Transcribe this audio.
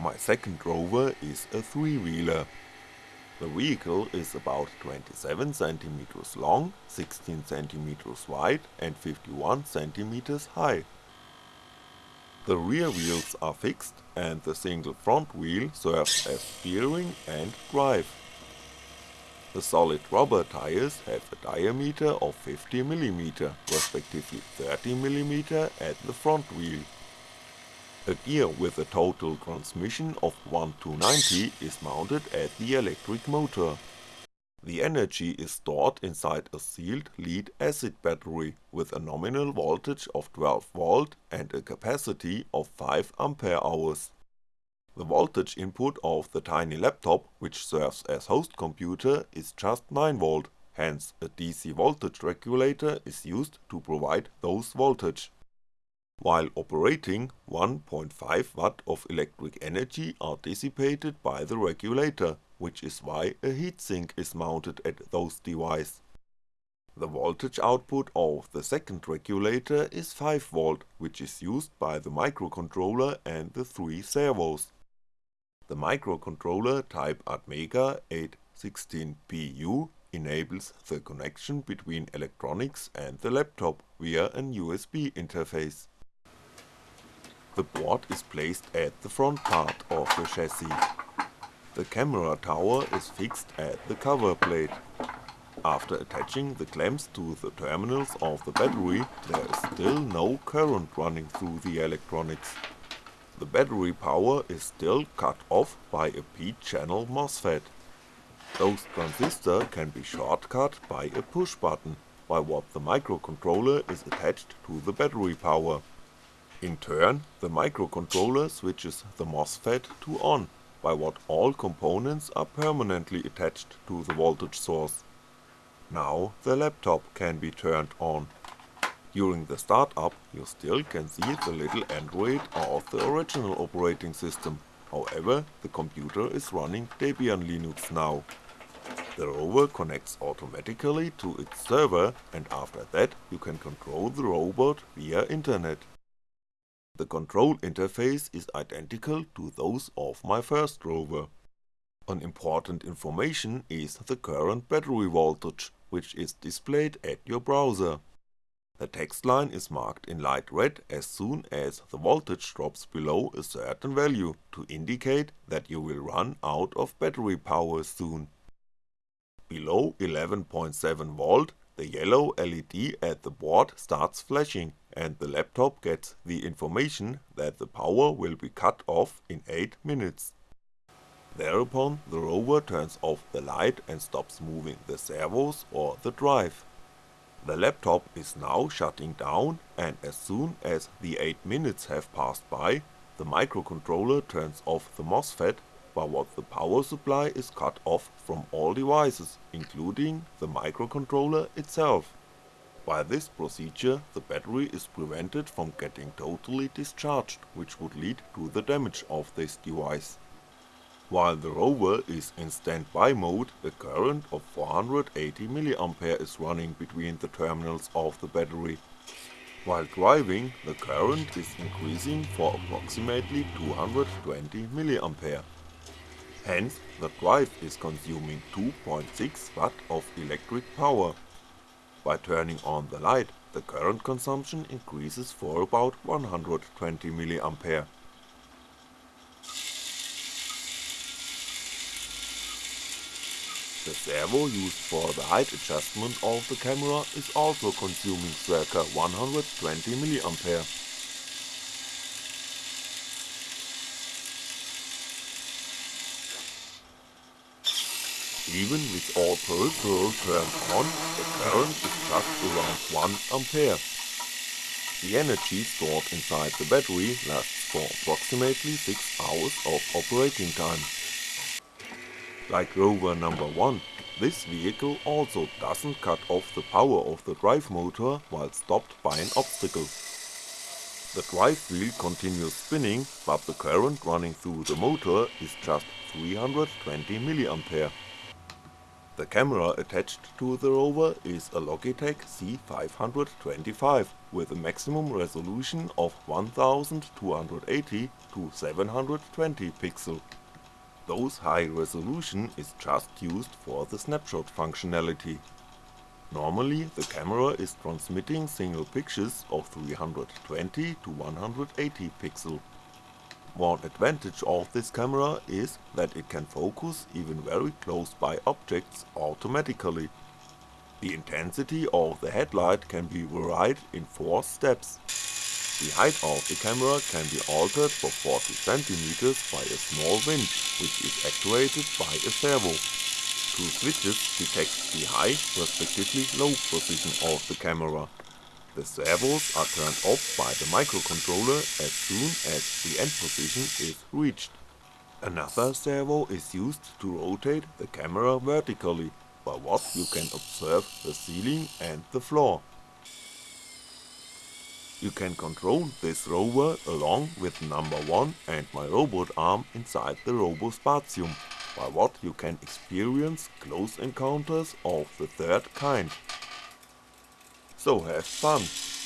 My second rover is a three-wheeler. The vehicle is about 27cm long, 16cm wide and 51cm high. The rear wheels are fixed and the single front wheel serves as steering and drive. The solid rubber tires have a diameter of 50mm, respectively 30mm at the front wheel. A gear with a total transmission of 1 to 90 is mounted at the electric motor. The energy is stored inside a sealed lead acid battery with a nominal voltage of 12V and a capacity of 5Ah. The voltage input of the tiny laptop which serves as host computer is just 9V, hence a DC voltage regulator is used to provide those voltage. While operating, 1.5W of electric energy are dissipated by the regulator, which is why a heatsink is mounted at those device. The voltage output of the second regulator is 5V, which is used by the microcontroller and the three servos. The microcontroller type Atmega 816PU enables the connection between electronics and the laptop via an USB interface. The board is placed at the front part of the chassis. The camera tower is fixed at the cover plate. After attaching the clamps to the terminals of the battery, there is still no current running through the electronics. The battery power is still cut off by a p-channel MOSFET. Those transistors can be shortcut by a push button, by what the microcontroller is attached to the battery power. In turn, the microcontroller switches the MOSFET to on, by what all components are permanently attached to the voltage source. Now the laptop can be turned on. During the startup you still can see the little Android of the original operating system, however the computer is running Debian Linux now. The rover connects automatically to its server and after that you can control the robot via internet. The control interface is identical to those of my first rover. An important information is the current battery voltage, which is displayed at your browser. The text line is marked in light red as soon as the voltage drops below a certain value to indicate that you will run out of battery power soon. Below 11.7V the yellow LED at the board starts flashing and the laptop gets the information that the power will be cut off in 8 minutes. Thereupon the rover turns off the light and stops moving the servos or the drive. The laptop is now shutting down and as soon as the 8 minutes have passed by, the microcontroller turns off the MOSFET by what the power supply is cut off from all devices, including the microcontroller itself. By this procedure the battery is prevented from getting totally discharged, which would lead to the damage of this device. While the rover is in standby mode, a current of 480mA is running between the terminals of the battery. While driving, the current is increasing for approximately 220mA. Hence, the drive is consuming 2.6W of electric power by turning on the light, the current consumption increases for about 120mA. The servo used for the height adjustment of the camera is also consuming circa 120mA. Even with all peripherals turned on, the current is just around 1A. The energy stored inside the battery lasts for approximately 6 hours of operating time. Like rover number 1, this vehicle also doesn't cut off the power of the drive motor while stopped by an obstacle. The drive wheel continues spinning, but the current running through the motor is just 320mA. The camera attached to the rover is a Logitech C525, with a maximum resolution of 1280 to 720 pixel. Those high resolution is just used for the snapshot functionality. Normally the camera is transmitting single pictures of 320 to 180 pixel. One advantage of this camera is that it can focus even very close by objects automatically. The intensity of the headlight can be varied in 4 steps. The height of the camera can be altered for 40cm by a small winch, which is actuated by a servo. Two switches detect the high respectively low position of the camera. The servos are turned off by the microcontroller as soon as the end position is reached. Another servo is used to rotate the camera vertically, by what you can observe the ceiling and the floor. You can control this rover along with number 1 and my robot arm inside the Robospatium, by what you can experience close encounters of the third kind. So have fun!